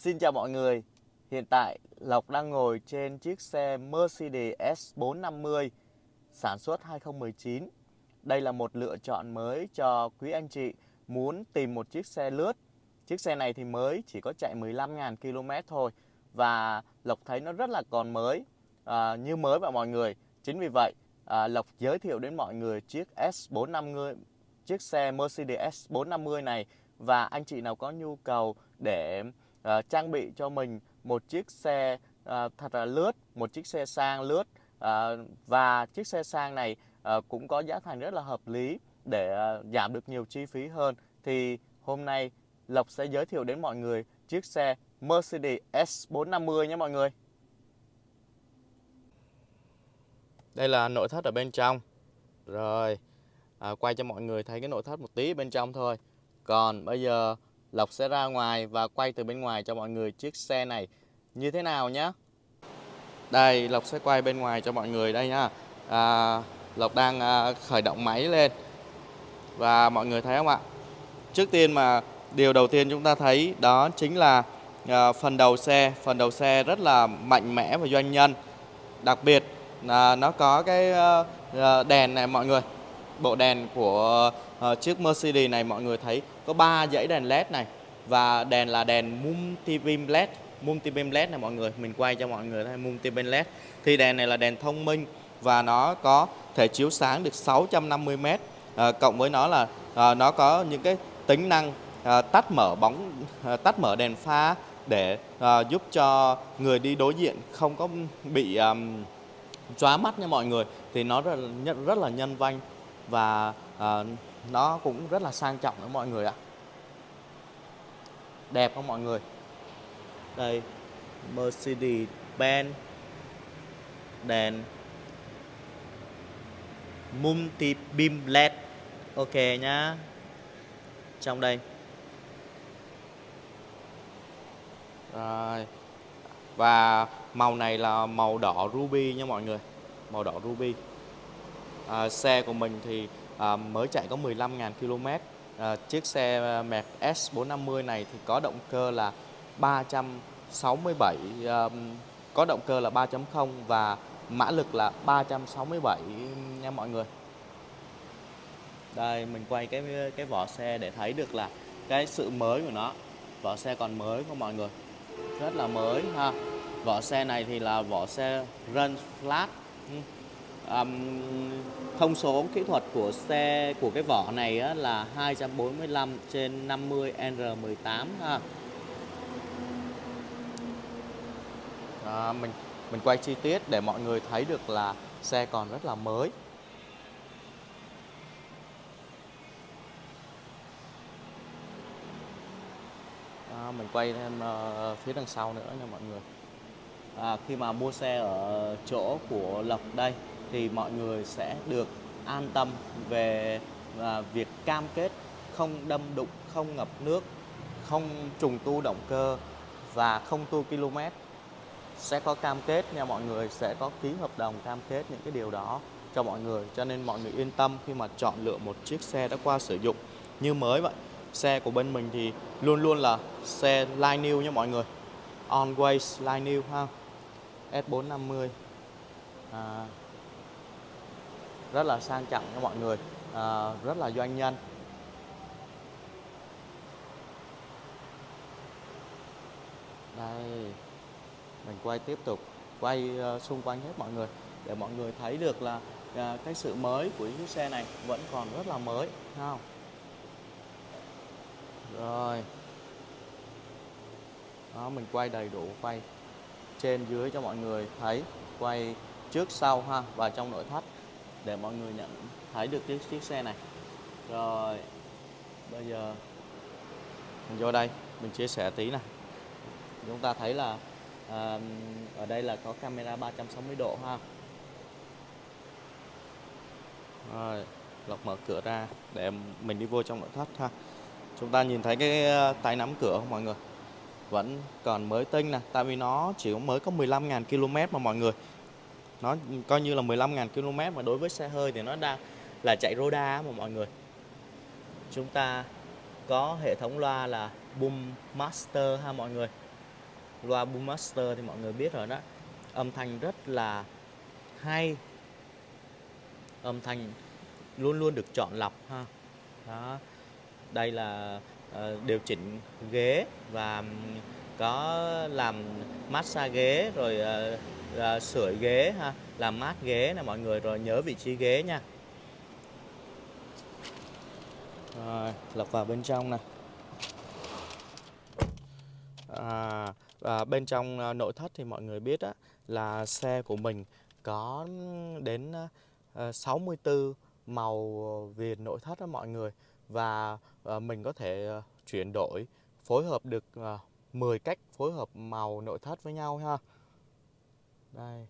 Xin chào mọi người. Hiện tại Lộc đang ngồi trên chiếc xe Mercedes S450 sản xuất 2019. Đây là một lựa chọn mới cho quý anh chị muốn tìm một chiếc xe lướt. Chiếc xe này thì mới chỉ có chạy 15.000 km thôi và Lộc thấy nó rất là còn mới, à, như mới vậy mọi người. Chính vì vậy à, Lộc giới thiệu đến mọi người chiếc S450, chiếc xe Mercedes S450 này và anh chị nào có nhu cầu để uh, trang bị cho mình một chiếc xe uh, thật là lướt, một chiếc xe sang lướt uh, và chiếc xe sang này uh, cũng có giá thành rất là hợp lý để uh, giảm được nhiều chi phí hơn thì hôm nay Lộc sẽ giới thiệu đến mọi người chiếc xe Mercedes S450 nhé mọi người. Đây là nội thất ở bên trong. Rồi, à, quay cho mọi người thấy cái nội thất một tí bên trong thôi. Còn bây giờ Lộc sẽ ra ngoài và quay từ bên ngoài cho mọi người chiếc xe này như thế nào nhé. Đây, Lộc sẽ quay bên ngoài cho mọi người đây nhá. À, Lộc đang à, khởi động máy lên và mọi người thấy không ạ? Trước tiên mà điều đầu tiên chúng ta thấy đó chính là à, phần đầu xe, phần đầu xe rất là mạnh mẽ và doanh nhân. Đặc biệt là nó có cái à, à đèn này mọi người. Bộ đèn của uh, chiếc Mercedes này mọi người thấy có 3 dãy đèn led này và đèn là đèn multi beam led multi beam led này mọi người mình quay cho mọi người thấy multi beam led thì đèn này là đèn thông minh và nó có thể chiếu sáng được 650 m à, cộng với nó là à, nó có những cái tính năng à, tắt mở bóng à, tắt mở đèn pha để à, giúp cho người đi đối diện không có bị um, chóa mắt nha mọi người. Thì nó rất, là rất là nhân văn và à, nó cũng rất là sang trọng đó mọi người ạ. Đẹp không mọi người? Đây Mercedes Benz đèn multi beam led ok nhá. Trong đây. Rồi. Và màu này là màu đỏ ruby nha mọi người. Màu đỏ ruby à, xe của mình thì à, mới chạy có 15.000 km à, chiếc xe à, Merc S450 này thì có động cơ là 367 à, có động cơ là 3.0 và mã lực là 367 nha mọi người. Đây mình quay cái cái vỏ xe để thấy được là cái sự mới của nó. Vỏ xe còn mới của mọi người? Rất là mới ha. Vỏ xe này thì là vỏ xe run flat. Ừ um, thông số kỹ thuật của xe của cái vỏ này á, là 245 trên 50 R18 ha. À, mình mình quay chi tiết để mọi người thấy được là xe còn rất là mới. À, mình quay thêm uh, phía đằng sau nữa nha mọi người. À, khi mà mua xe ở chỗ của Lộc đây thì mọi người sẽ được an tâm về à, việc cam kết không đâm đụng, không ngập nước, không trùng tu động cơ và không tu km. Sẽ có cam kết nha mọi người, sẽ có ký hợp đồng cam kết những cái điều đó cho mọi người. Cho nên mọi người yên tâm khi mà chọn lựa một chiếc xe đã qua sử dụng như mới vậy. Xe của bên mình thì luôn luôn là xe line new nha mọi người. Always line new ha. S450 à, rất là sang trọng cho mọi người à, rất là doanh nhân. Đây mình quay tiếp tục quay uh, xung quanh hết mọi người để mọi người thấy được là uh, cái sự mới của chiếc xe này vẫn còn rất là mới không? Rồi. Đó mình quay đầy đủ quay trên dưới cho mọi người thấy quay trước sau ha và trong nội thất để mọi người nhận thấy được chiếc, chiếc xe này. Rồi bây giờ mình vô đây mình chia sẻ tí này chúng ta thấy là à, ở đây là có camera 360 độ ha. Rồi lọc mở cửa ra để mình đi vô trong nội thất ha. Chúng ta nhìn thấy cái à, tay nắm cửa không mọi người? Vẫn còn mới tinh nè tại vì nó chỉ mới có 15.000 km mà mọi người nó coi như là 15.000 km mà đối với xe hơi thì nó đang là chạy Roda mà mọi người. Chúng ta có hệ thống loa là Boom Master ha mọi người. Loa Boommaster thì mọi người biết rồi đó. Âm thanh rất là hay. Âm thanh luôn luôn được chọn lọc ha. Đó. Đây là uh, điều chỉnh ghế và có làm massage ghế rồi uh, sửa sưởi ghế ha làm mát ghế nè mọi người rồi nhớ vị trí ghế nha. Rồi lọc vào bên trong nè. À, và bên trong ờ, nội thất thì mọi người biết á, là xe của mình có đến 64 màu viền nội thất đó mọi người. Và mình có thể chuyển đổi phối hợp được 10 cách phối hợp màu nội thất với nhau ha đây.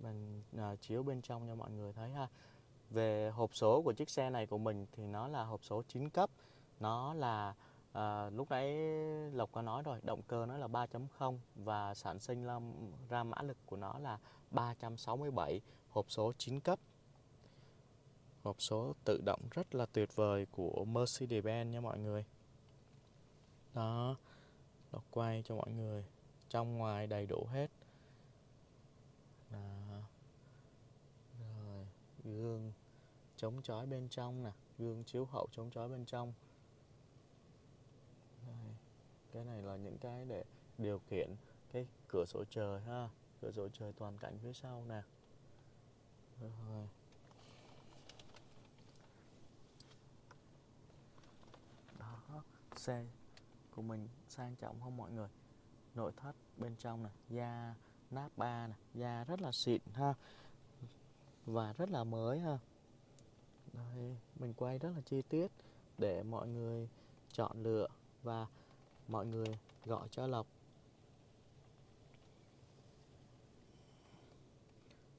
Mình à, chiếu bên trong cho mọi người thấy ha. Về hộp số của chiếc xe này của mình thì nó là hộp số 9 cấp. Nó là à, lúc nãy Lộc có nói rồi động cơ nó là 3.0 và sản sinh ra, ra mã lực của nó là 367 hộp số 9 cấp. Hộp số tự động rất là tuyệt vời của Mercedes-Benz nha mọi người. Đó Lộc quay cho mọi người trong ngoài đầy đủ hết đó. rồi, gương chống chói bên trong nè, gương chiếu hậu chống chói bên trong Đây. cái này là những cái để điều khiển cái cửa sổ trời ha, cửa sổ trời toàn cảnh phía sau nè rồi đó, xe của mình sang trọng không mọi người nội thất bên trong này, da nắp ba này, da rất là xịn ha và rất là mới ha. Đây mình quay rất là chi tiết để mọi người chọn lựa và mọi người gọi cho lộc.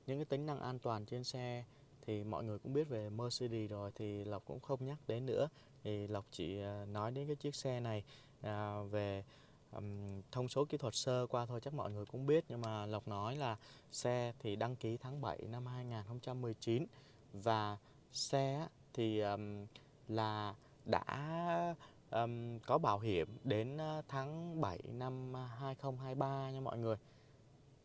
Những cái tính năng an toàn trên xe thì mọi người cũng biết về Mercedes rồi thì Lộc cũng không nhắc đến nữa. Thì Lộc chỉ à, nói đến cái chiếc xe này à, về um, thông số kỹ thuật sơ qua thôi chắc mọi người cũng biết nhưng mà Lộc nói là xe thì đăng ký tháng 7 năm 2019 và xe thì um, là đã um, có bảo hiểm đến tháng 7 năm 2023 nha mọi người.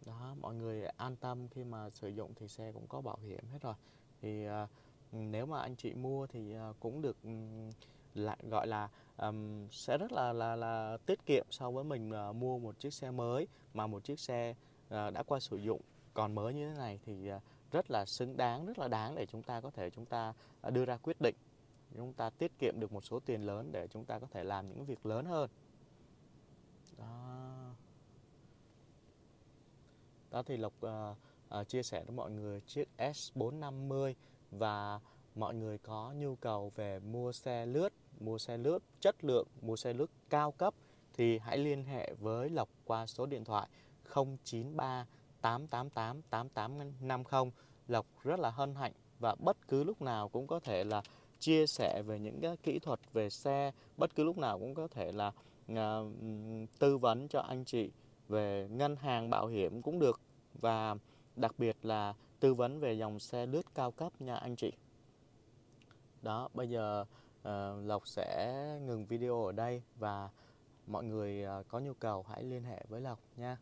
Đó mọi người an tâm khi mà sử dụng thì xe cũng có bảo hiểm hết rồi. Thì uh, nếu mà anh chị mua thì uh, cũng được um, lại gọi là um, sẽ rất là là là tiết kiệm so với mình uh, mua một chiếc xe mới mà một chiếc xe uh, đã qua sử dụng. Còn mới như thế này thì uh, rất là xứng đáng rất là đáng để chúng ta có thể chúng ta uh, đưa ra quyết định. Chúng ta tiết kiệm được một số tiền lớn để chúng ta có thể làm những việc lớn hơn. Đó. Đó thì lộc uh, uh, chia sẻ với mọi người chiếc S450 và mọi người có nhu cầu về mua xe lướt mua xe lướt chất lượng mua xe lướt cao cấp thì hãy liên hệ với lộc qua số điện thoại 093 888 8850 lộc rất là hân hạnh và bất cứ lúc nào cũng có thể là chia sẻ về những cái kỹ thuật về xe bất cứ lúc nào cũng có thể là uh, tư vấn cho anh chị về ngân hàng bảo hiểm cũng được và đặc biệt là tư vấn về dòng xe lướt cao cấp nha anh chị. Đó bây giờ uh, Lộc sẽ ngừng video ở đây và mọi người uh, có nhu cầu hãy liên hệ với Lộc nha.